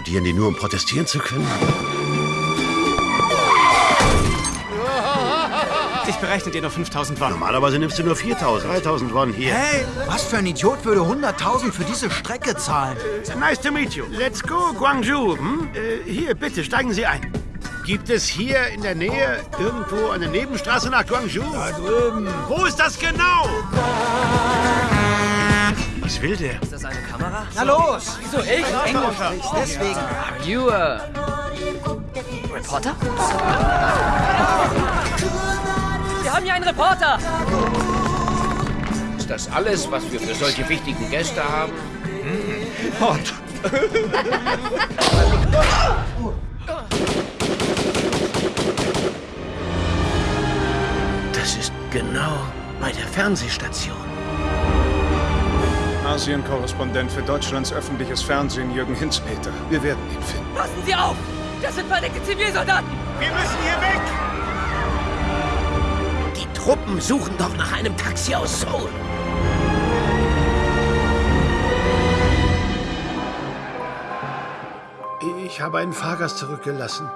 studieren die nur, um protestieren zu können? Ich berechne dir nur 5000 Won. Normalerweise nimmst du nur 4000, 3000 Won hier. Hey, was für ein Idiot würde 100.000 für diese Strecke zahlen? Nice to meet you. Let's go, Guangzhou. Hm? Äh, hier, bitte, steigen Sie ein. Gibt es hier in der Nähe irgendwo eine Nebenstraße nach Guangzhou? Da drüben. Wo ist das genau? Was will der? Ist das eine Kamera? Na los! Wieso ich? Englisch sprichst, deswegen. Are you a Reporter? Wir haben hier einen Reporter! Ist das alles, was wir für solche wichtigen Gäste haben? Hot. Das ist genau bei der Fernsehstation. Asien-Korrespondent für Deutschlands öffentliches Fernsehen, Jürgen Hinzpeter. Wir werden ihn finden. Passen Sie auf! Das sind verdeckte Zivilsoldaten! Wir müssen hier weg! Die Truppen suchen doch nach einem Taxi aus Seoul. Ich habe einen Fahrgast zurückgelassen.